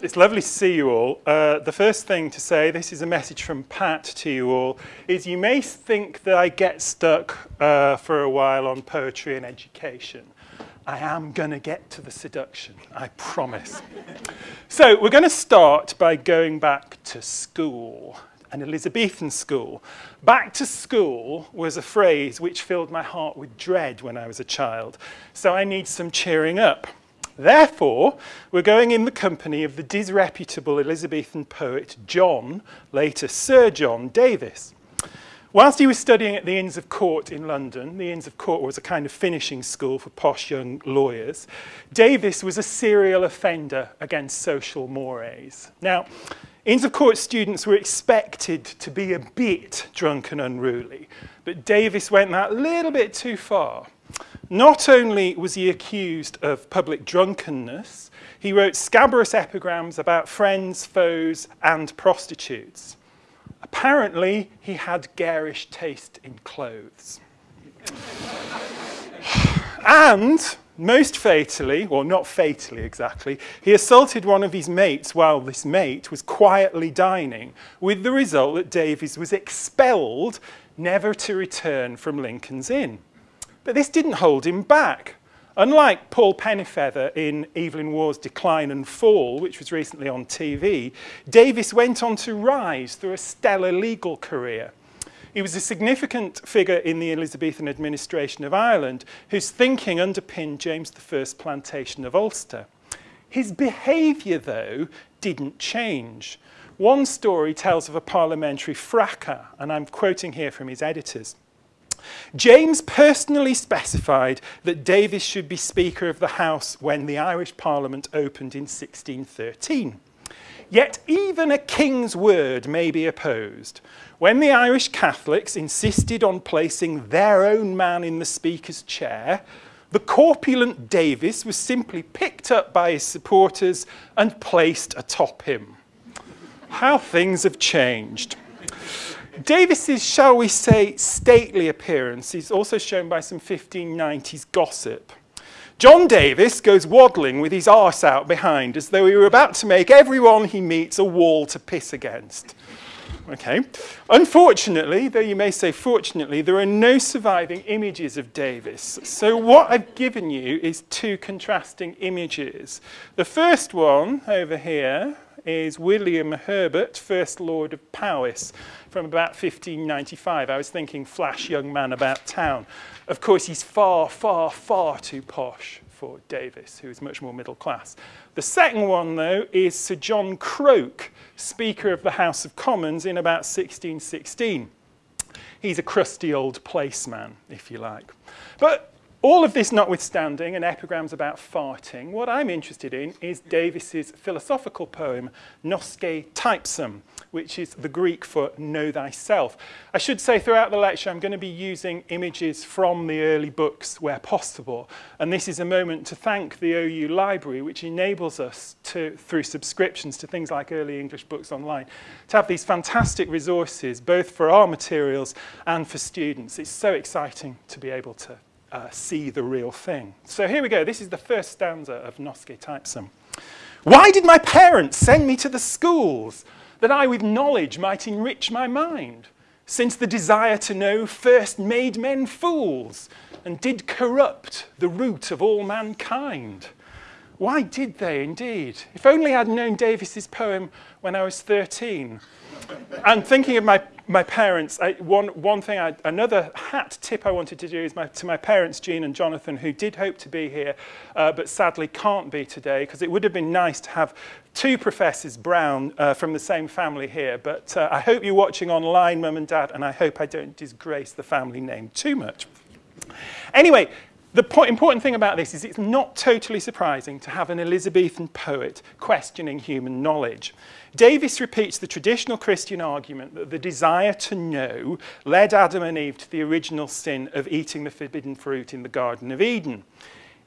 It's lovely to see you all. Uh, the first thing to say, this is a message from Pat to you all, is you may think that I get stuck uh, for a while on poetry and education. I am going to get to the seduction, I promise. so we're going to start by going back to school, an Elizabethan school. Back to school was a phrase which filled my heart with dread when I was a child, so I need some cheering up. Therefore, we're going in the company of the disreputable Elizabethan poet John, later Sir John Davies. Whilst he was studying at the Inns of Court in London, the Inns of Court was a kind of finishing school for posh young lawyers, Davies was a serial offender against social mores. Now, Inns of Court students were expected to be a bit drunk and unruly, but Davies went that little bit too far. Not only was he accused of public drunkenness, he wrote scabrous epigrams about friends, foes, and prostitutes. Apparently, he had garish taste in clothes. and, most fatally, or not fatally exactly, he assaulted one of his mates while this mate was quietly dining, with the result that Davies was expelled, never to return from Lincoln's Inn. But this didn't hold him back. Unlike Paul Pennyfeather in Evelyn Waugh's Decline and Fall, which was recently on TV, Davies went on to rise through a stellar legal career. He was a significant figure in the Elizabethan administration of Ireland, whose thinking underpinned James I's plantation of Ulster. His behaviour, though, didn't change. One story tells of a parliamentary fracas, and I'm quoting here from his editors. James personally specified that Davies should be Speaker of the House when the Irish Parliament opened in 1613. Yet even a king's word may be opposed. When the Irish Catholics insisted on placing their own man in the Speaker's chair, the corpulent Davies was simply picked up by his supporters and placed atop him. How things have changed. Davies's, shall we say, stately appearance is also shown by some 1590s gossip. John Davies goes waddling with his arse out behind as though he were about to make everyone he meets a wall to piss against. Okay. Unfortunately, though you may say fortunately, there are no surviving images of Davies. So what I've given you is two contrasting images. The first one over here is William Herbert, First Lord of Powis, from about 1595. I was thinking flash young man about town. Of course, he's far, far, far too posh for Davies, who is much more middle class. The second one, though, is Sir John Croke, Speaker of the House of Commons in about 1616. He's a crusty old placeman, if you like. But all of this notwithstanding, and epigrams about farting, what I'm interested in is Davies's philosophical poem, Nosce Teipsum, which is the Greek for know thyself. I should say throughout the lecture I'm going to be using images from the early books where possible. And this is a moment to thank the OU library, which enables us to, through subscriptions to things like early English books online, to have these fantastic resources, both for our materials and for students. It's so exciting to be able to uh, see the real thing. So here we go. This is the first stanza of Nosce Teipsum. Why did my parents send me to the schools that I with knowledge might enrich my mind? Since the desire to know first made men fools and did corrupt the root of all mankind. Why did they indeed? If only I'd known Davies's poem when I was 13. and thinking of my my parents, I, one, one thing, I, another hat tip I wanted to do is my, to my parents, Jean and Jonathan, who did hope to be here, uh, but sadly can't be today, because it would have been nice to have two Professors Brown uh, from the same family here. But uh, I hope you're watching online, Mum and Dad, and I hope I don't disgrace the family name too much. Anyway, The important thing about this is it's not totally surprising to have an Elizabethan poet questioning human knowledge. Davis repeats the traditional Christian argument that the desire to know led Adam and Eve to the original sin of eating the forbidden fruit in the Garden of Eden.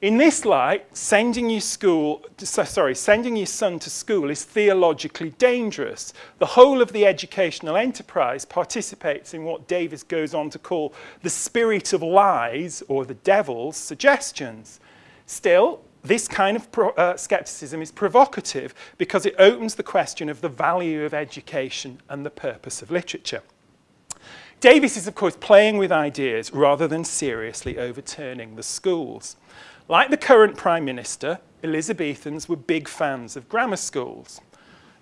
In this light, sending your school, sorry, sending your son to school is theologically dangerous. The whole of the educational enterprise participates in what Davies goes on to call the spirit of lies or the devil's suggestions. Still, this kind of uh, skepticism is provocative because it opens the question of the value of education and the purpose of literature. Davies is, of course, playing with ideas rather than seriously overturning the schools. Like the current Prime Minister, Elizabethans were big fans of grammar schools.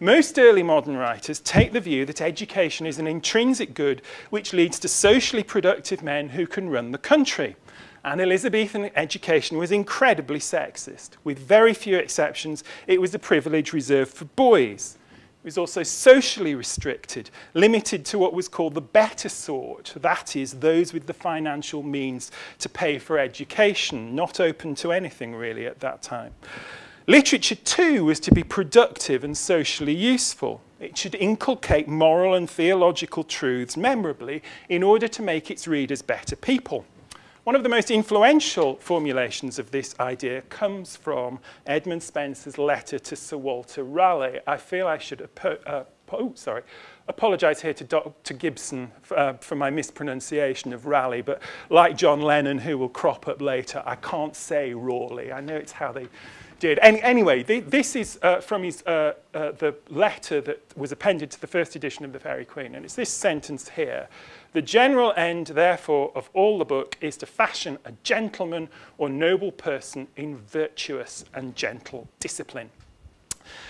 Most early modern writers take the view that education is an intrinsic good which leads to socially productive men who can run the country. And Elizabethan education was incredibly sexist. With very few exceptions, it was a privilege reserved for boys. It was also socially restricted, limited to what was called the better sort, that is, those with the financial means to pay for education, not open to anything really at that time. Literature too was to be productive and socially useful. It should inculcate moral and theological truths memorably in order to make its readers better people. One of the most influential formulations of this idea comes from Edmund Spencer's letter to Sir Walter Raleigh. I feel I should uh, oh, sorry, apologise here to Dr Gibson uh, for my mispronunciation of Raleigh, but like John Lennon, who will crop up later, I can't say Rawley. I know it's how they did. Any, anyway, the, this is uh, from his, uh, uh, the letter that was appended to the first edition of The Faerie Queen, and it's this sentence here. The general end, therefore, of all the book is to fashion a gentleman or noble person in virtuous and gentle discipline.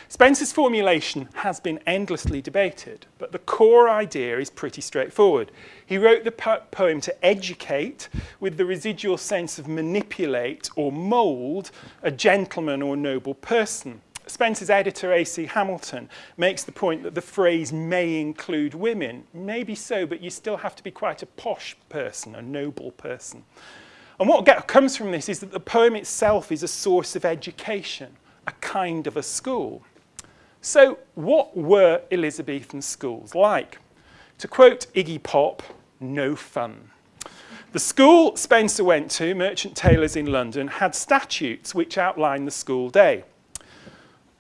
Spenser's formulation has been endlessly debated, but the core idea is pretty straightforward. He wrote the po poem to educate with the residual sense of manipulate or mould a gentleman or noble person. Spenser's editor, A.C. Hamilton, makes the point that the phrase may include women. Maybe so, but you still have to be quite a posh person, a noble person. And what comes from this is that the poem itself is a source of education, a kind of a school. So what were Elizabethan schools like? To quote Iggy Pop, no fun. The school Spenser went to, Merchant Taylors in London, had statutes which outline the school day.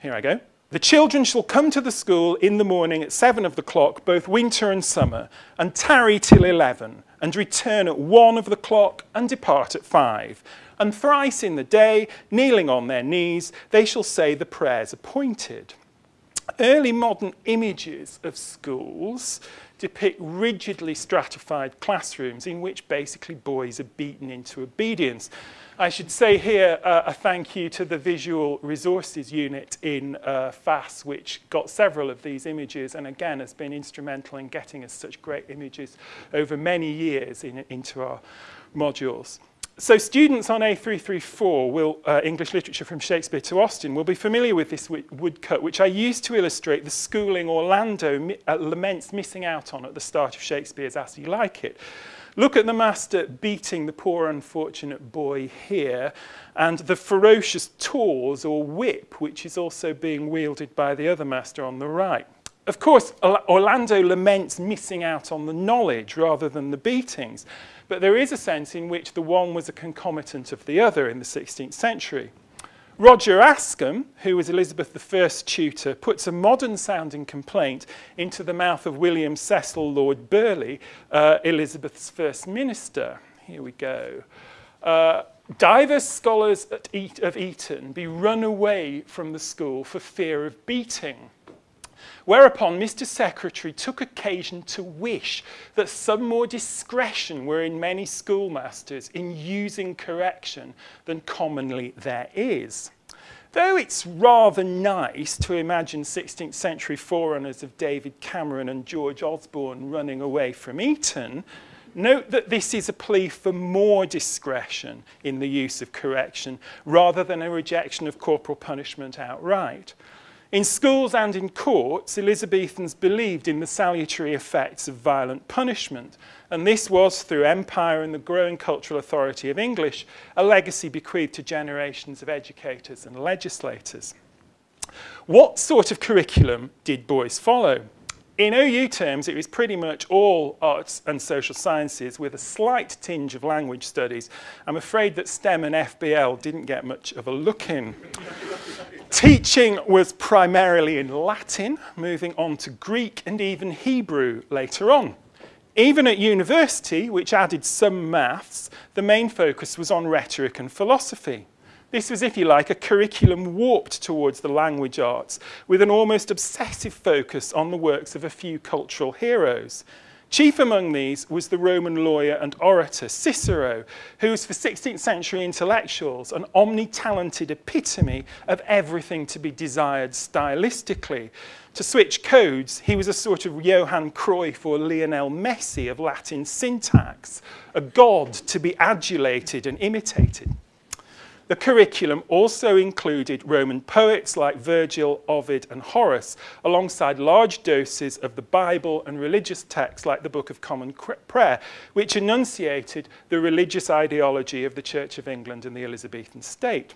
Here I go. The children shall come to the school in the morning at seven of the clock, both winter and summer, and tarry till eleven, and return at one of the clock, and depart at five. And thrice in the day, kneeling on their knees, they shall say the prayers appointed. Early modern images of schools depict rigidly stratified classrooms in which basically boys are beaten into obedience. I should say here uh, a thank you to the Visual Resources Unit in uh, FAS, which got several of these images and again has been instrumental in getting us such great images over many years in, into our modules. So students on A334 will, uh, English literature from Shakespeare to Austen, will be familiar with this woodcut, which I used to illustrate the schooling Orlando uh, laments missing out on at the start of Shakespeare's As You Like It. Look at the master beating the poor unfortunate boy here and the ferocious tawse or whip which is also being wielded by the other master on the right. Of course, Orlando laments missing out on the knowledge rather than the beatings, but there is a sense in which the one was a concomitant of the other in the 16th century. Roger Ascham, who was Elizabeth I's tutor, puts a modern-sounding complaint into the mouth of William Cecil Lord Burleigh, uh, Elizabeth's first minister. Here we go. Uh, divers scholars at of Eton be run away from the school for fear of beating. Whereupon Mr. Secretary took occasion to wish that some more discretion were in many schoolmasters in using correction than commonly there is. Though it's rather nice to imagine 16th century forerunners of David Cameron and George Osborne running away from Eton, note that this is a plea for more discretion in the use of correction rather than a rejection of corporal punishment outright. In schools and in courts, Elizabethans believed in the salutary effects of violent punishment, and this was, through empire and the growing cultural authority of English, a legacy bequeathed to generations of educators and legislators. What sort of curriculum did boys follow? In OU terms, it was pretty much all arts and social sciences with a slight tinge of language studies. I'm afraid that STEM and FBL didn't get much of a look in. Teaching was primarily in Latin, moving on to Greek and even Hebrew later on. Even at university, which added some maths, the main focus was on rhetoric and philosophy. This was, if you like, a curriculum warped towards the language arts, with an almost obsessive focus on the works of a few cultural heroes. Chief among these was the Roman lawyer and orator Cicero, who was for 16th century intellectuals an omni-talented epitome of everything to be desired stylistically. To switch codes, he was a sort of Johann Cruyff or Lionel Messi of Latin syntax, a god to be adulated and imitated. The curriculum also included Roman poets like Virgil, Ovid and Horace, alongside large doses of the Bible and religious texts like the Book of Common Prayer, which enunciated the religious ideology of the Church of England and the Elizabethan state.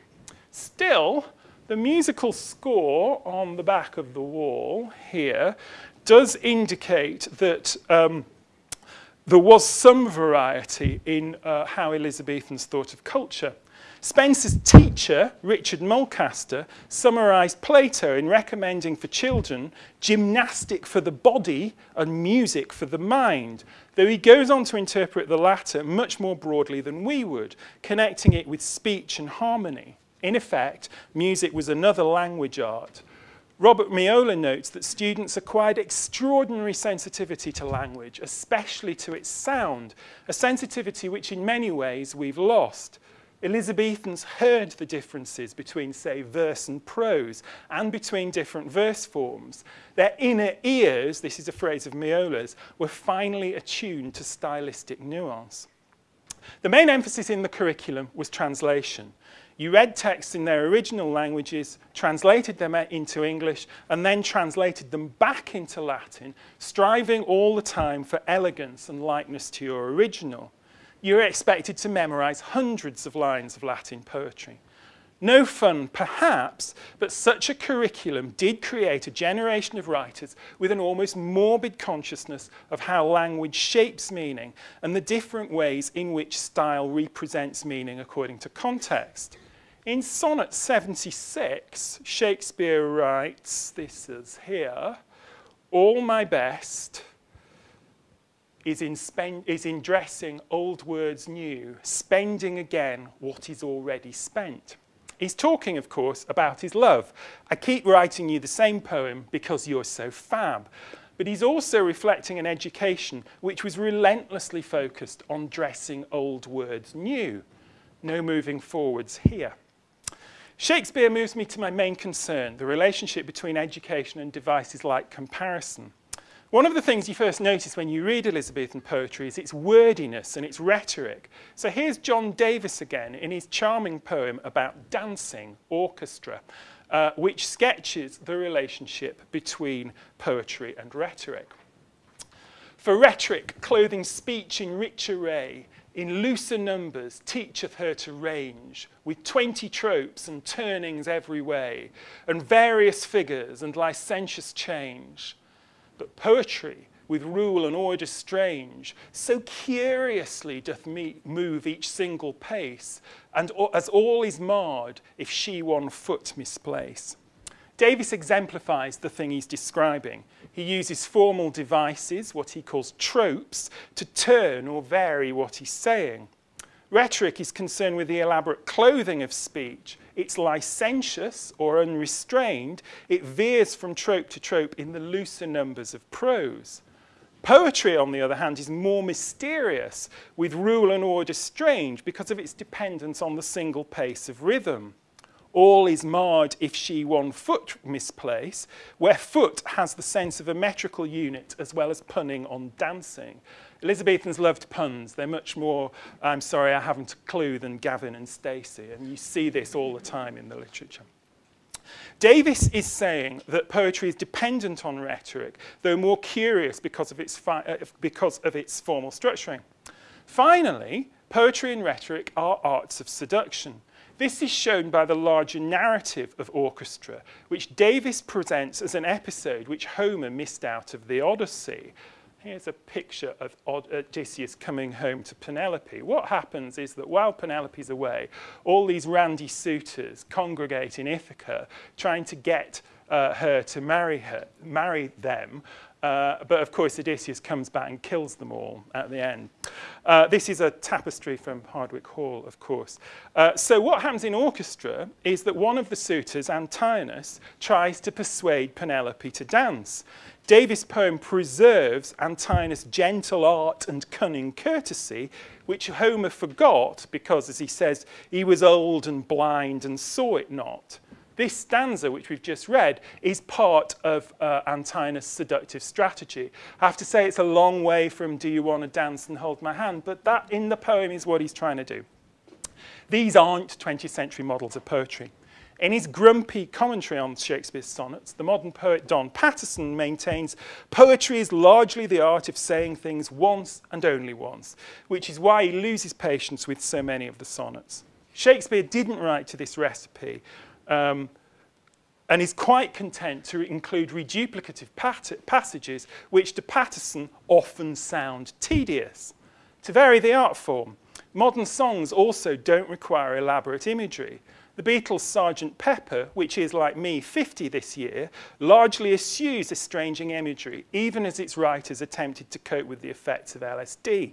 Still, the musical score on the back of the wall here does indicate that um, there was some variety in uh, how Elizabethans thought of culture. Spenser's teacher, Richard Mulcaster, summarised Plato in recommending for children gymnastic for the body and music for the mind, though he goes on to interpret the latter much more broadly than we would, connecting it with speech and harmony. In effect, music was another language art. Robert Miola notes that students acquired extraordinary sensitivity to language, especially to its sound, a sensitivity which in many ways we've lost. Elizabethans heard the differences between, say, verse and prose and between different verse forms. Their inner ears, this is a phrase of Miola's, were finely attuned to stylistic nuance. The main emphasis in the curriculum was translation. You read texts in their original languages, translated them into English, and then translated them back into Latin, striving all the time for elegance and likeness to your original you're expected to memorize hundreds of lines of Latin poetry. No fun, perhaps, but such a curriculum did create a generation of writers with an almost morbid consciousness of how language shapes meaning and the different ways in which style represents meaning according to context. In Sonnet 76, Shakespeare writes, this is here, all my best, is in, spend, is in dressing old words new, spending again what is already spent. He's talking, of course, about his love. I keep writing you the same poem because you're so fab. But he's also reflecting an education which was relentlessly focused on dressing old words new. No moving forwards here. Shakespeare moves me to my main concern, the relationship between education and devices like comparison. One of the things you first notice when you read Elizabethan poetry is its wordiness and its rhetoric. So here's John Davies again in his charming poem about dancing, orchestra, uh, which sketches the relationship between poetry and rhetoric. For rhetoric, clothing speech in rich array, in looser numbers teacheth her to range, with twenty tropes and turnings every way, and various figures and licentious change but poetry, with rule and order strange, so curiously doth move each single pace, and as all is marred if she one foot misplace. Davies exemplifies the thing he's describing. He uses formal devices, what he calls tropes, to turn or vary what he's saying. Rhetoric is concerned with the elaborate clothing of speech. It's licentious or unrestrained. It veers from trope to trope in the looser numbers of prose. Poetry, on the other hand, is more mysterious, with rule and order strange because of its dependence on the single pace of rhythm. All is marred if she one foot misplace, where foot has the sense of a metrical unit as well as punning on dancing. Elizabethans loved puns. They're much more, I'm sorry, I haven't a clue, than Gavin and Stacey. And you see this all the time in the literature. Davies is saying that poetry is dependent on rhetoric, though more curious because of its, uh, because of its formal structuring. Finally, poetry and rhetoric are arts of seduction. This is shown by the larger narrative of orchestra, which Davies presents as an episode which Homer missed out of the Odyssey, Here's a picture of Odysseus coming home to Penelope. What happens is that while Penelope's away, all these randy suitors congregate in Ithaca trying to get uh, her to marry, her, marry them. Uh, but of course, Odysseus comes back and kills them all at the end. Uh, this is a tapestry from Hardwick Hall, of course. Uh, so what happens in orchestra is that one of the suitors, Antinous, tries to persuade Penelope to dance. Davies' poem preserves Antinous' gentle art and cunning courtesy, which Homer forgot because, as he says, he was old and blind and saw it not. This stanza, which we've just read, is part of uh, Antinous' seductive strategy. I have to say it's a long way from do you want to dance and hold my hand, but that in the poem is what he's trying to do. These aren't 20th century models of poetry. In his grumpy commentary on Shakespeare's sonnets, the modern poet Don Paterson maintains poetry is largely the art of saying things once and only once, which is why he loses patience with so many of the sonnets. Shakespeare didn't write to this recipe, um, and is quite content to include reduplicative passages which to Paterson often sound tedious. To vary the art form, modern songs also don't require elaborate imagery. The Beatles' Sgt. Pepper, which is, like me, 50 this year, largely eschews estranging imagery, even as its writers attempted to cope with the effects of LSD.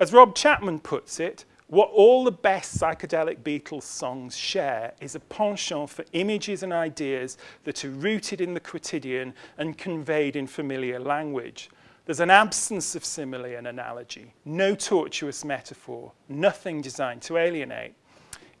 As Rob Chapman puts it, what all the best psychedelic Beatles songs share is a penchant for images and ideas that are rooted in the quotidian and conveyed in familiar language. There's an absence of simile and analogy, no tortuous metaphor, nothing designed to alienate.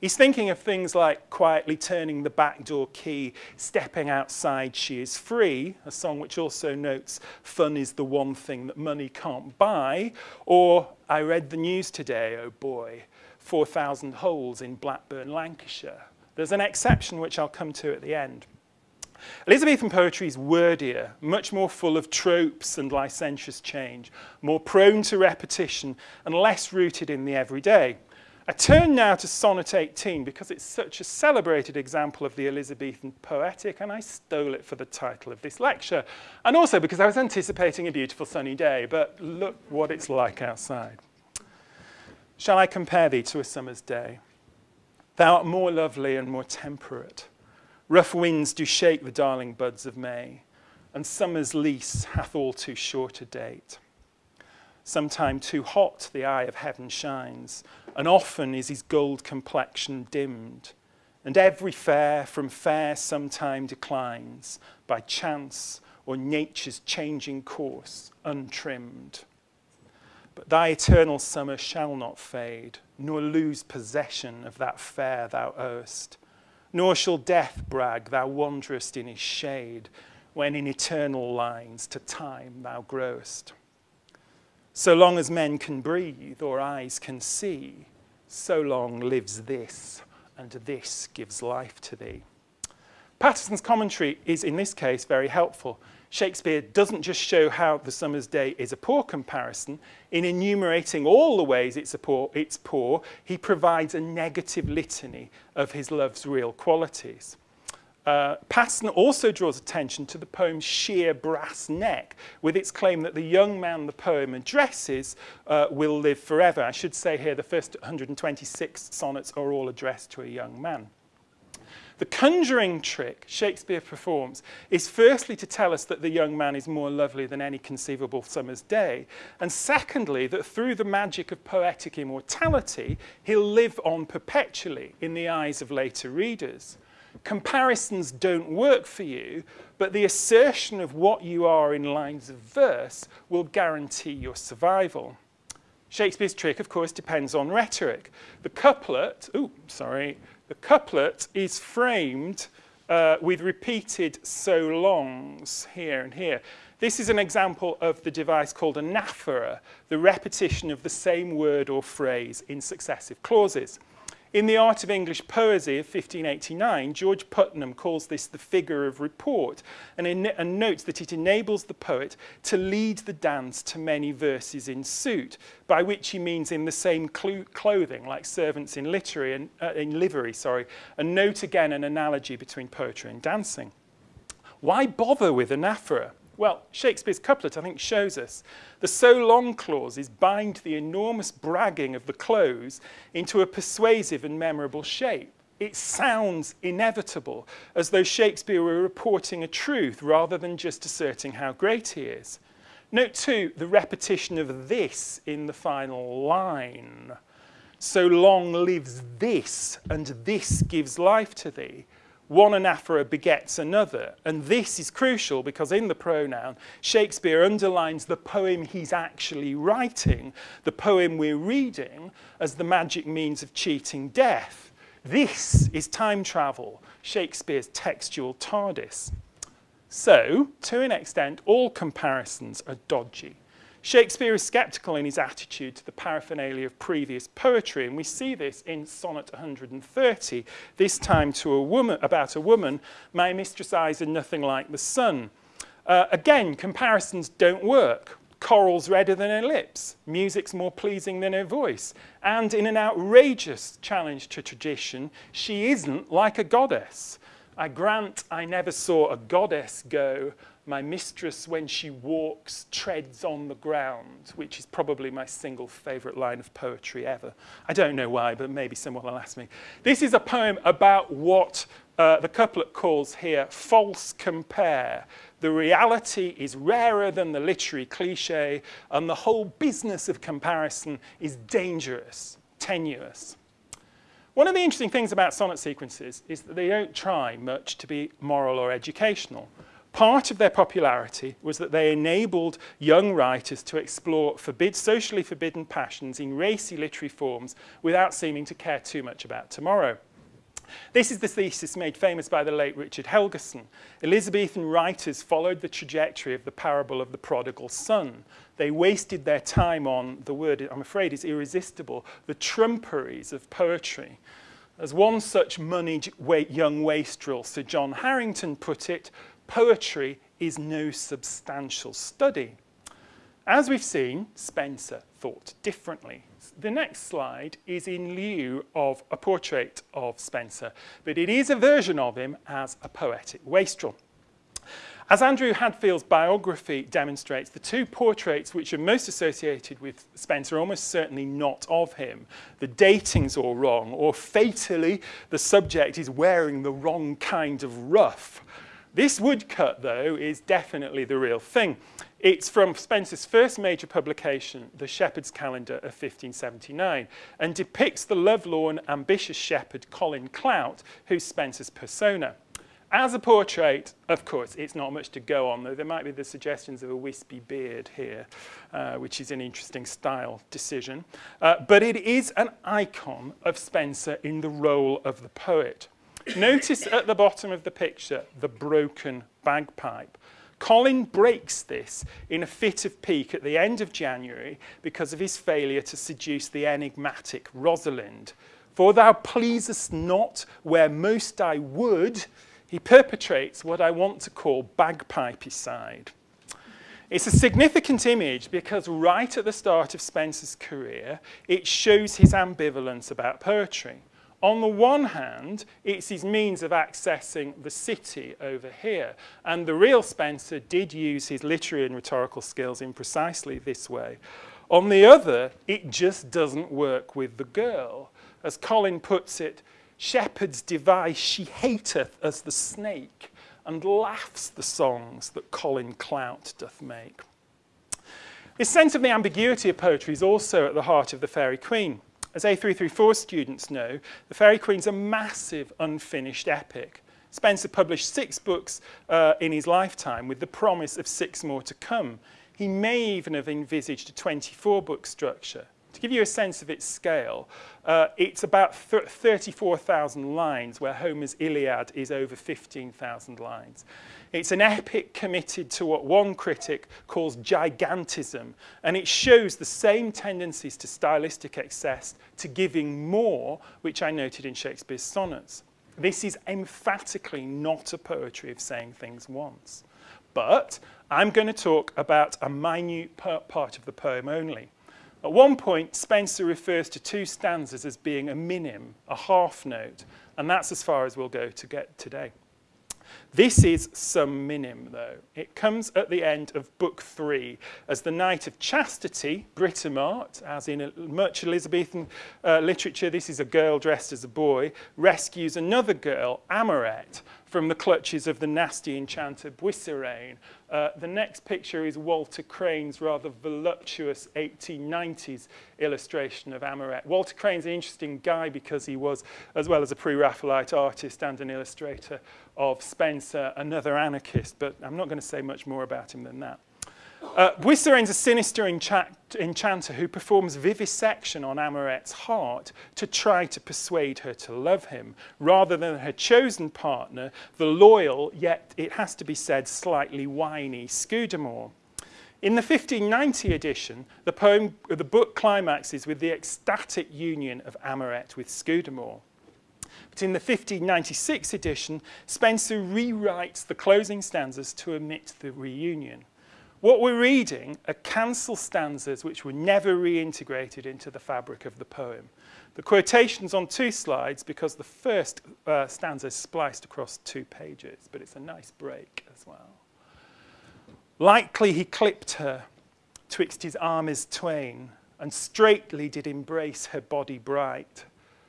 He's thinking of things like quietly turning the back door key, stepping outside, she is free, a song which also notes fun is the one thing that money can't buy, or I read the news today, oh boy, 4,000 holes in Blackburn, Lancashire. There's an exception which I'll come to at the end. Elizabethan poetry is wordier, much more full of tropes and licentious change, more prone to repetition and less rooted in the everyday. I turn now to Sonnet 18 because it's such a celebrated example of the Elizabethan poetic and I stole it for the title of this lecture. And also because I was anticipating a beautiful sunny day, but look what it's like outside. Shall I compare thee to a summer's day? Thou art more lovely and more temperate. Rough winds do shake the darling buds of May, and summer's lease hath all too short a date. Sometime too hot the eye of heaven shines, and often is his gold complexion dimmed, and every fair from fair sometime declines, by chance or nature's changing course untrimmed. But thy eternal summer shall not fade, nor lose possession of that fair thou owest, nor shall death brag thou wanderest in his shade, when in eternal lines to time thou growest. So long as men can breathe or eyes can see, so long lives this, and this gives life to thee. Paterson's commentary is, in this case, very helpful. Shakespeare doesn't just show how the summer's day is a poor comparison. In enumerating all the ways it's, poor, it's poor, he provides a negative litany of his love's real qualities. Uh, Paterson also draws attention to the poem's sheer brass neck, with its claim that the young man the poem addresses uh, will live forever. I should say here the first 126 sonnets are all addressed to a young man. The conjuring trick Shakespeare performs is firstly to tell us that the young man is more lovely than any conceivable summer's day, and secondly, that through the magic of poetic immortality, he'll live on perpetually in the eyes of later readers comparisons don't work for you, but the assertion of what you are in lines of verse will guarantee your survival. Shakespeare's trick, of course, depends on rhetoric. The couplet, oh, sorry, the couplet is framed uh, with repeated so longs here and here. This is an example of the device called anaphora, the repetition of the same word or phrase in successive clauses. In The Art of English Poesy of 1589, George Puttenham calls this the figure of report and, and, notes that it enables the poet to lead the dance to many verses in suit, by which he means in the same clothing, like servants in, literary and, uh, in livery. Sorry, and note again an analogy between poetry and dancing. Why bother with anaphora? Well, Shakespeare's couplet, I think, shows us. The so long clauses bind the enormous bragging of the close into a persuasive and memorable shape. It sounds inevitable, as though Shakespeare were reporting a truth rather than just asserting how great he is. Note too the repetition of this in the final line. So long lives this, and this gives life to thee one anaphora begets another. And this is crucial because in the pronoun, Shakespeare underlines the poem he's actually writing, the poem we're reading, as the magic means of cheating death. This is time travel, Shakespeare's textual TARDIS. So, to an extent, all comparisons are dodgy. Shakespeare is sceptical in his attitude to the paraphernalia of previous poetry, and we see this in Sonnet 130, this time to a woman, about a woman, my mistress' eyes are nothing like the sun. Uh, again, comparisons don't work. Coral's redder than her lips, music's more pleasing than her voice, and in an outrageous challenge to tradition, she isn't like a goddess. I grant I never saw a goddess go my mistress, when she walks, treads on the ground, which is probably my single favourite line of poetry ever. I don't know why, but maybe someone will ask me. This is a poem about what uh, the couplet calls here false compare. The reality is rarer than the literary cliche, and the whole business of comparison is dangerous, tenuous. One of the interesting things about sonnet sequences is that they don't try much to be moral or educational. Part of their popularity was that they enabled young writers to explore forbid, socially forbidden passions in racy literary forms without seeming to care too much about tomorrow. This is the thesis made famous by the late Richard Helgerson. Elizabethan writers followed the trajectory of the parable of the prodigal son. They wasted their time on, the word I'm afraid is irresistible, the trumperies of poetry. As one such moneyed young wastrel, Sir John Harington, put it, poetry is no substantial study. As we've seen, Spenser thought differently. The next slide is in lieu of a portrait of Spenser, but it is a version of him as a poetic wastrel. As Andrew Hadfield's biography demonstrates, the two portraits which are most associated with Spenser are almost certainly not of him. The dating's all wrong, or fatally, the subject is wearing the wrong kind of ruff. This woodcut, though, is definitely the real thing. It's from Spenser's first major publication, The Shepherd's Calendar of 1579, and depicts the lovelorn, ambitious shepherd Colin Clout, who's Spenser's persona. As a portrait, of course, it's not much to go on, though there might be the suggestions of a wispy beard here, uh, which is an interesting style decision. Uh, but it is an icon of Spenser in the role of the poet. Notice at the bottom of the picture the broken bagpipe. Colin breaks this in a fit of pique at the end of January because of his failure to seduce the enigmatic Rosalind. For thou pleasest not where most I would, he perpetrates what I want to call bagpipicide. It's a significant image because right at the start of Spenser's career, it shows his ambivalence about poetry. On the one hand, it's his means of accessing the city over here. And the real Spenser did use his literary and rhetorical skills in precisely this way. On the other, it just doesn't work with the girl. As Colin puts it, shepherds device she hateth as the snake, and laughs the songs that Colin Clout doth make. This sense of the ambiguity of poetry is also at the heart of the Faerie Queene. As A334 students know, The Faerie Queene's a massive unfinished epic. Spenser published six books uh, in his lifetime with the promise of six more to come. He may even have envisaged a 24-book structure. To give you a sense of its scale, uh, it's about 34,000 lines, where Homer's Iliad is over 15,000 lines. It's an epic committed to what one critic calls gigantism, and it shows the same tendencies to stylistic excess, to giving more, which I noted in Shakespeare's sonnets. This is emphatically not a poetry of saying things once. But I'm going to talk about a minute part of the poem only. At one point, Spenser refers to two stanzas as being a minim, a half note, and that's as far as we'll go to get today. This is some minim, though. It comes at the end of Book 3 as the Knight of Chastity, Britomart, as in much Elizabethan uh, literature, this is a girl dressed as a boy, rescues another girl, Amoret, from the clutches of the nasty enchanter Busirane. Uh, the next picture is Walter Crane's rather voluptuous 1890s illustration of Amoret. Walter Crane's an interesting guy because he was, as well as a pre-Raphaelite artist and an illustrator of Spenser, another anarchist, but I'm not going to say much more about him than that. Uh, Busirane's a sinister enchanter who performs vivisection on Amoret's heart to try to persuade her to love him, rather than her chosen partner, the loyal, yet it has to be said, slightly whiny Scudamore. In the 1590 edition, the, poem, the book climaxes with the ecstatic union of Amoret with Scudamore. But in the 1596 edition, Spenser rewrites the closing stanzas to omit the reunion. What we're reading are cancel stanzas which were never reintegrated into the fabric of the poem. The quotation's on two slides because the first uh, stanza is spliced across two pages, but it's a nice break as well. Likely he clipped her twixt his arms twain, and straightly did embrace her body bright,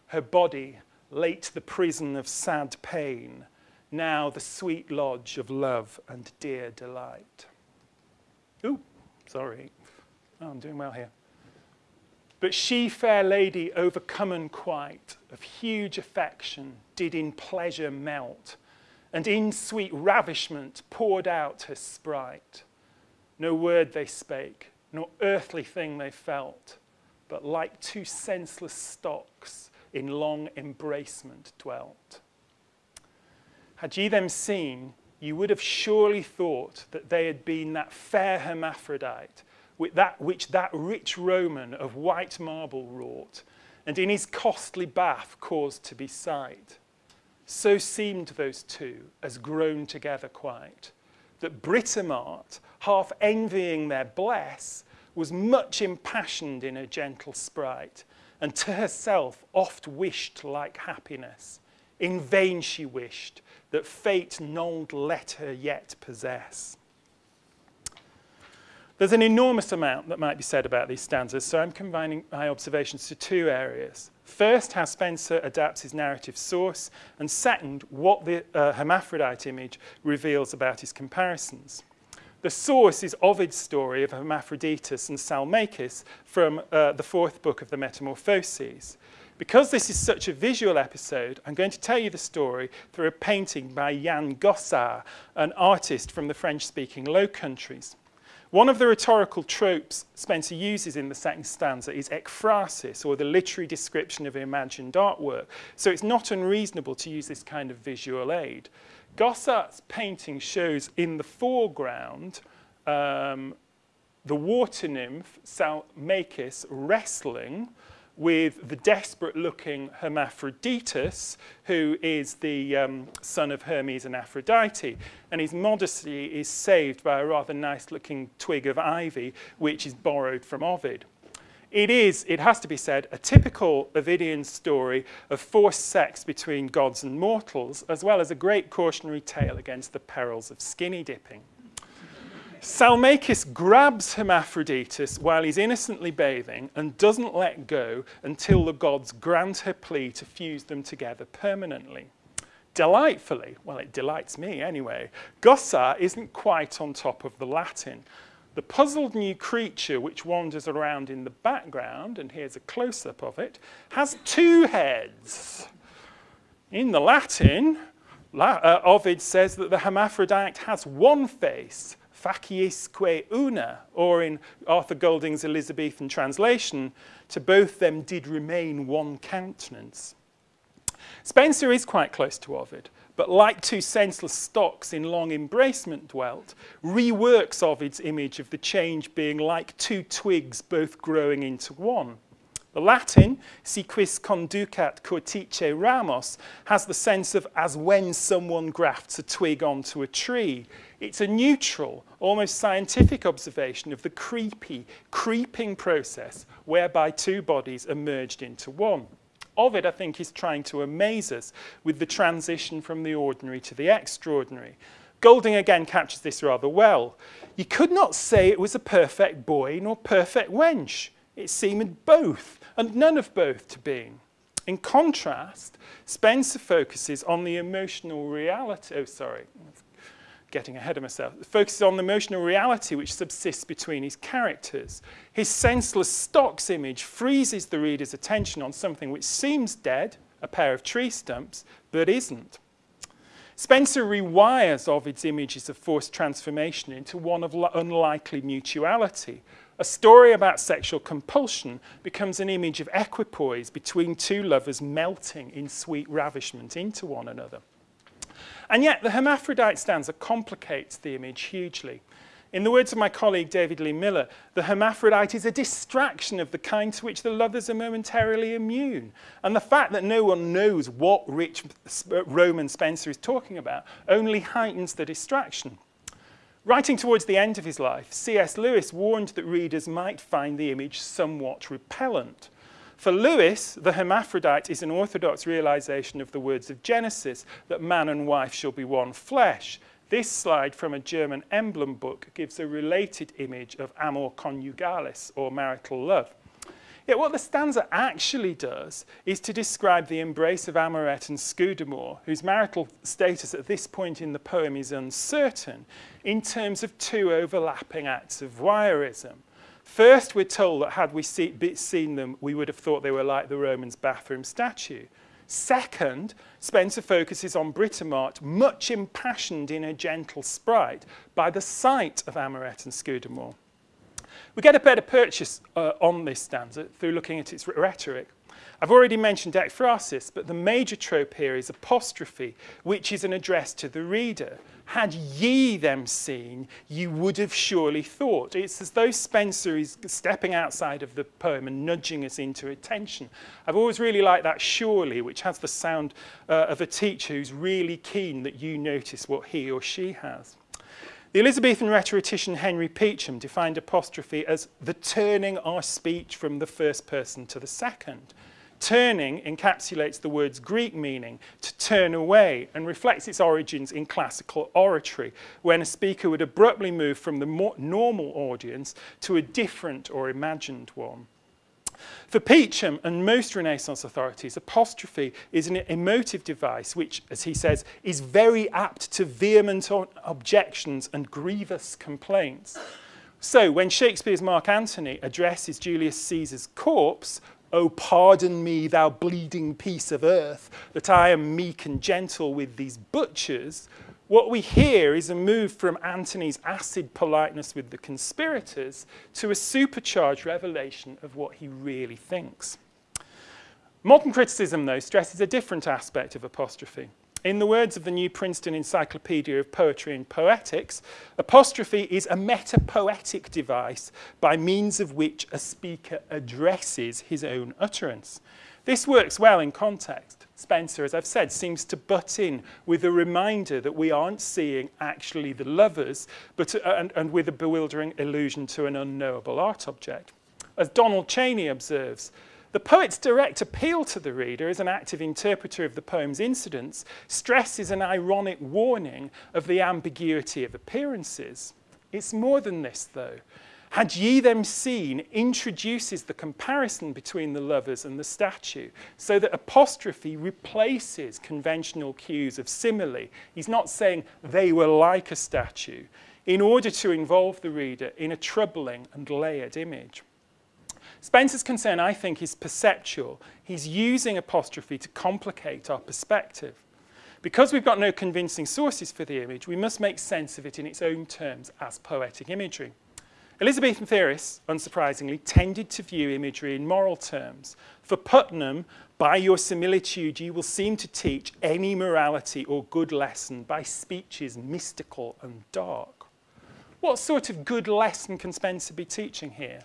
her body late the prison of sad pain, now the sweet lodge of love and dear delight. Ooh, sorry. Oh, I'm doing well here. But she, fair lady, overcomen quite, of huge affection, did in pleasure melt, and in sweet ravishment poured out her sprite. No word they spake, nor earthly thing they felt, but like two senseless stocks in long embracement dwelt. Had ye them seen, you would have surely thought that they had been that fair hermaphrodite, with that, which that rich Roman of white marble wrought, and in his costly bath caused to be sight. So seemed those two, as grown together quite, that Britomart, half envying their bless, was much impassioned in her gentle sprite, and to herself oft wished like happiness. In vain she wished, that fate nold let her yet possess. There's an enormous amount that might be said about these stanzas, so I'm combining my observations to two areas. First, how Spenser adapts his narrative source, and second, what the uh, hermaphrodite image reveals about his comparisons. The source is Ovid's story of Hermaphroditus and Salmacis from uh, the fourth book of the Metamorphoses. Because this is such a visual episode, I'm going to tell you the story through a painting by Jan Gossaert, an artist from the French-speaking Low Countries. One of the rhetorical tropes Spenser uses in the second stanza is ekphrasis, or the literary description of imagined artwork. So it's not unreasonable to use this kind of visual aid. Gossaert's painting shows in the foreground um, the water nymph Salmacis wrestling with the desperate-looking Hermaphroditus, who is the um, son of Hermes and Aphrodite. And his modesty is saved by a rather nice-looking twig of ivy, which is borrowed from Ovid. It is, it has to be said, a typical Ovidian story of forced sex between gods and mortals, as well as a great cautionary tale against the perils of skinny dipping. Salmacis grabs Hermaphroditus while he's innocently bathing and doesn't let go until the gods grant her plea to fuse them together permanently. Delightfully, well, it delights me anyway, Gossaert isn't quite on top of the Latin. The puzzled new creature which wanders around in the background, and here's a close-up of it, has two heads. In the Latin, uh, Ovid says that the hermaphrodite has one face, faciesque una, or in Arthur Golding's Elizabethan translation, to both them did remain one countenance. Spenser is quite close to Ovid, but like two senseless stocks in long embracement dwelt, reworks Ovid's image of the change being like two twigs both growing into one. The Latin, si quis conducat cortice ramos, has the sense of as when someone grafts a twig onto a tree. It's a neutral, almost scientific observation of the creepy, creeping process whereby two bodies are merged into one. Ovid, I think, is trying to amaze us with the transition from the ordinary to the extraordinary. Golding again captures this rather well. You could not say it was a perfect boy nor perfect wench. It seemed both, and none of both to being. In contrast, Spenser focuses on the emotional reality. Oh, sorry, getting ahead of myself. Focuses on the emotional reality which subsists between his characters. His senseless stocks image freezes the reader's attention on something which seems dead, a pair of tree stumps, but isn't. Spenser rewires Ovid's images of forced transformation into one of unlikely mutuality. A story about sexual compulsion becomes an image of equipoise between two lovers melting in sweet ravishment into one another. And yet the hermaphrodite stanza complicates the image hugely. In the words of my colleague David Lee Miller, the hermaphrodite is a distraction of the kind to which the lovers are momentarily immune. And the fact that no one knows what rich Roman Spenser is talking about only heightens the distraction. Writing towards the end of his life, C.S. Lewis warned that readers might find the image somewhat repellent. For Lewis, the hermaphrodite is an orthodox realization of the words of Genesis that man and wife shall be one flesh, this slide from a German emblem book gives a related image of amor conjugalis, or marital love. Yet what the stanza actually does is to describe the embrace of Amoret and Scudamore, whose marital status at this point in the poem is uncertain, in terms of two overlapping acts of voyeurism. First, we're told that had we see, seen them, we would have thought they were like the Romans' bathroom statue. Second, Spenser focuses on Britomart, much impassioned in a gentle sprite, by the sight of Amoret and Scudamore. We get a better purchase uh, on this stanza through looking at its rhetoric. I've already mentioned ekphrasis, but the major trope here is apostrophe, which is an address to the reader. Had ye them seen, you would have surely thought. It's as though Spenser is stepping outside of the poem and nudging us into attention. I've always really liked that surely, which has the sound uh, of a teacher who's really keen that you notice what he or she has. The Elizabethan rhetorician Henry Peacham defined apostrophe as the turning our speech from the first person to the second. Turning encapsulates the word's Greek meaning, to turn away, and reflects its origins in classical oratory, when a speaker would abruptly move from the normal audience to a different or imagined one. For Peacham and most Renaissance authorities, apostrophe is an emotive device which, as he says, is very apt to vehement objections and grievous complaints. So when Shakespeare's Mark Antony addresses Julius Caesar's corpse, Oh, pardon me, thou bleeding piece of earth, that I am meek and gentle with these butchers. What we hear is a move from Antony's acid politeness with the conspirators to a supercharged revelation of what he really thinks. Modern criticism, though, stresses a different aspect of apostrophe. In the words of the New Princeton Encyclopedia of Poetry and Poetics, apostrophe is a metapoetic device by means of which a speaker addresses his own utterance. This works well in context. Spenser, as I've said, seems to butt in with a reminder that we aren't seeing actually the lovers, but, uh, and, and with a bewildering allusion to an unknowable art object. As Donald Cheney observes, the poet's direct appeal to the reader as an active interpreter of the poem's incidents stresses an ironic warning of the ambiguity of appearances. It's more than this, though. Had ye them seen introduces the comparison between the lovers and the statue, so that apostrophe replaces conventional cues of simile. He's not saying they were like a statue, in order to involve the reader in a troubling and layered image. Spenser's concern, I think, is perceptual. He's using apostrophe to complicate our perspective. Because we've got no convincing sources for the image, we must make sense of it in its own terms as poetic imagery. Elizabethan theorists, unsurprisingly, tended to view imagery in moral terms. For Puttenham, by your similitude you will seem to teach any morality or good lesson by speeches mystical and dark. What sort of good lesson can Spenser be teaching here?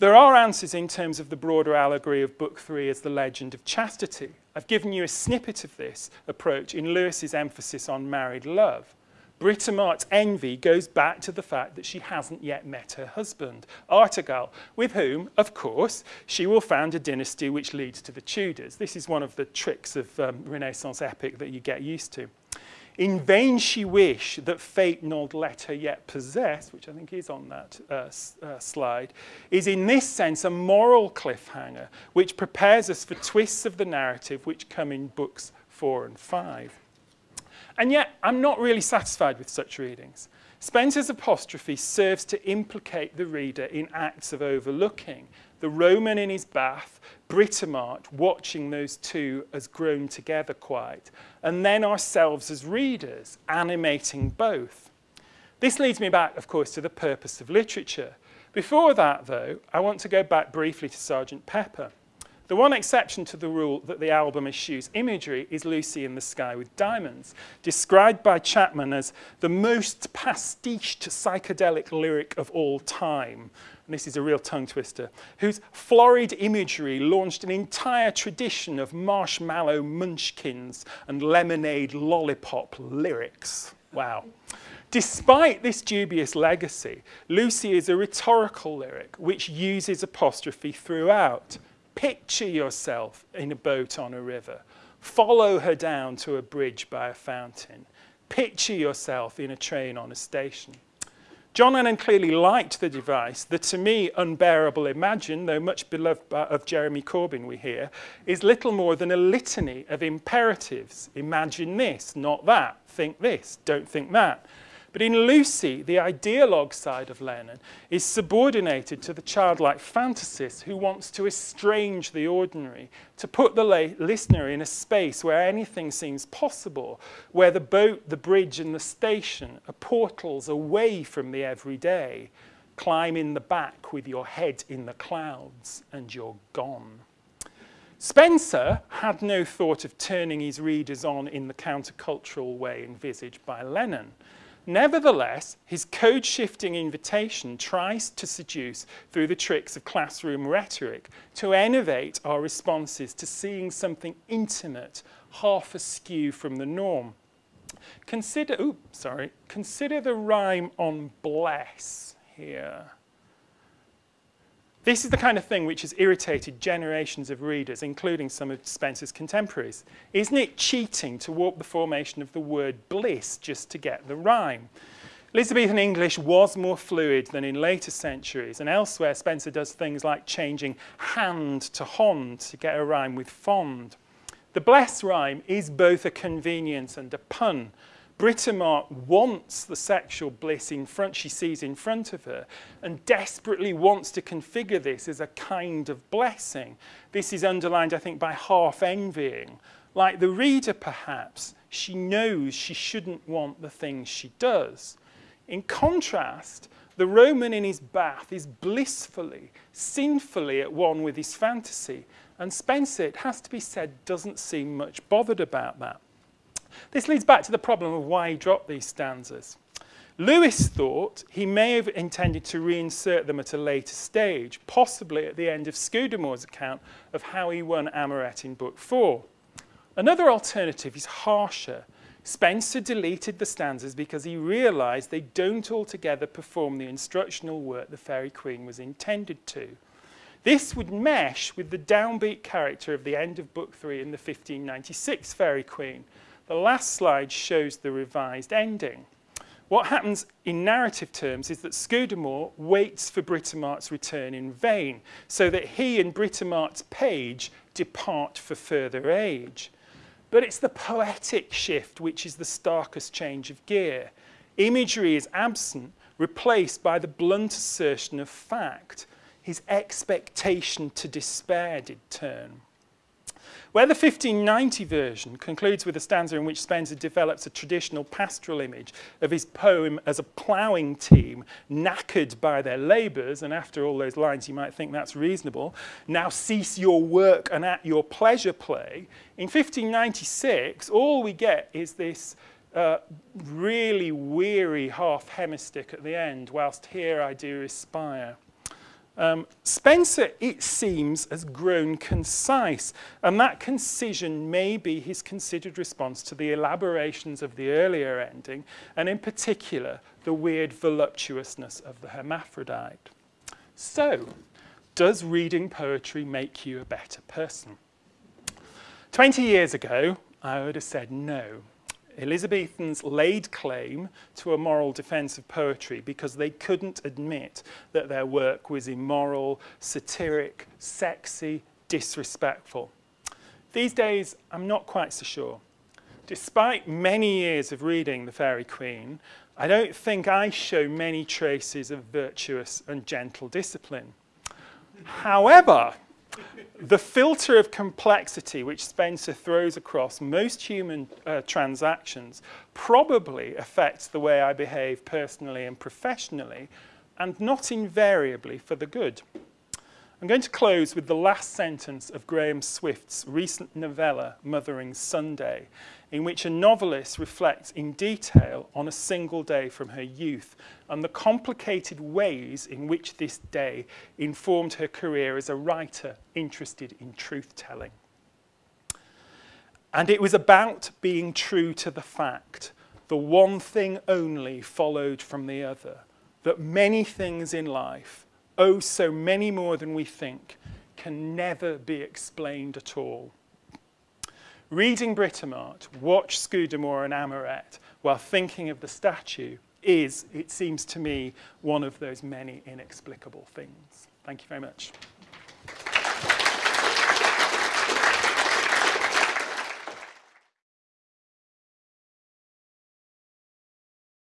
There are answers in terms of the broader allegory of Book 3 as the legend of chastity. I've given you a snippet of this approach in Lewis's emphasis on married love. Britomart's envy goes back to the fact that she hasn't yet met her husband, Artegall, with whom, of course, she will found a dynasty which leads to the Tudors. This is one of the tricks of um, Renaissance epic that you get used to. In vain she wish that fate not let her yet possess, which I think is on that uh, uh, slide, is in this sense a moral cliffhanger which prepares us for twists of the narrative which come in books four and five. And yet, I'm not really satisfied with such readings. Spenser's apostrophe serves to implicate the reader in acts of overlooking. The Roman in his bath, Britomart watching those two as grown together quite, and then ourselves as readers, animating both. This leads me back, of course, to the purpose of literature. Before that, though, I want to go back briefly to Sergeant Pepper. The one exception to the rule that the album eschews imagery is Lucy in the Sky with Diamonds, described by Chapman as the most pastiched psychedelic lyric of all time. And this is a real tongue twister, whose florid imagery launched an entire tradition of marshmallow munchkins and lemonade lollipop lyrics. Wow. Despite this dubious legacy, Lucy is a rhetorical lyric which uses apostrophe throughout. Picture yourself in a boat on a river. Follow her down to a bridge by a fountain. Picture yourself in a train on a station. John Lennon clearly liked the device. The to me unbearable imagine, though much beloved of Jeremy Corbyn we hear, is little more than a litany of imperatives. Imagine this, not that. Think this, don't think that. But in Lucy, the ideologue side of Lennon is subordinated to the childlike fantasist who wants to estrange the ordinary, to put the listener in a space where anything seems possible, where the boat, the bridge and the station are portals away from the everyday. Climb in the back with your head in the clouds and you're gone. Spenser had no thought of turning his readers on in the countercultural way envisaged by Lennon. Nevertheless, his code-shifting invitation tries to seduce through the tricks of classroom rhetoric to innovate our responses to seeing something intimate, half askew from the norm. Consider, ooh, sorry, consider the rhyme on bless here. This is the kind of thing which has irritated generations of readers, including some of Spenser's contemporaries. Isn't it cheating to warp the formation of the word bliss just to get the rhyme? Elizabethan English was more fluid than in later centuries, and elsewhere Spenser does things like changing hand to hond to get a rhyme with fond. The bless rhyme is both a convenience and a pun, Britomart wants the sexual bliss in front, she sees in front of her, and desperately wants to configure this as a kind of blessing. This is underlined, I think, by half envying. Like the reader, perhaps, she knows she shouldn't want the things she does. In contrast, the Roman in his bath is blissfully, sinfully at one with his fantasy, and Spenser, it has to be said, doesn't seem much bothered about that. This leads back to the problem of why he dropped these stanzas. Lewis thought he may have intended to reinsert them at a later stage, possibly at the end of Scudamore's account of how he won Amoret in Book 4. Another alternative is harsher. Spenser deleted the stanzas because he realised they don't altogether perform the instructional work the Faerie Queene was intended to. This would mesh with the downbeat character of the end of Book 3 in the 1596 Faerie Queene, the last slide shows the revised ending. What happens in narrative terms is that Scudamore waits for Britomart's return in vain, so that he and Britomart's page depart for further age. But it's the poetic shift which is the starkest change of gear. Imagery is absent, replaced by the blunt assertion of fact. His expectation to despair did turn. Where the 1590 version concludes with a stanza in which Spenser develops a traditional pastoral image of his poem as a ploughing team knackered by their labours, and after all those lines you might think that's reasonable, now cease your work and at your pleasure play, in 1596 all we get is this uh, really weary half hemistich at the end, whilst here I do respire. Um, Spenser, it seems, has grown concise, and that concision may be his considered response to the elaborations of the earlier ending, and in particular, the weird voluptuousness of the hermaphrodite. So, does reading poetry make you a better person? 20 years ago, I would have said no. Elizabethans laid claim to a moral defence of poetry because they couldn't admit that their work was immoral, satiric, sexy, disrespectful. These days, I'm not quite so sure. Despite many years of reading The Faerie Queene, I don't think I show many traces of virtuous and gentle discipline. However, the filter of complexity which Spenser throws across most human uh, transactions probably affects the way I behave personally and professionally, and not invariably for the good. I'm going to close with the last sentence of Graham Swift's recent novella, Mothering Sunday, in which a novelist reflects in detail on a single day from her youth and the complicated ways in which this day informed her career as a writer interested in truth-telling. And it was about being true to the fact, the one thing only followed from the other, that many things in life oh so many more than we think, can never be explained at all. Reading Britomart, watch Scudamore and Amoret while thinking of the statue is, it seems to me, one of those many inexplicable things. Thank you very much.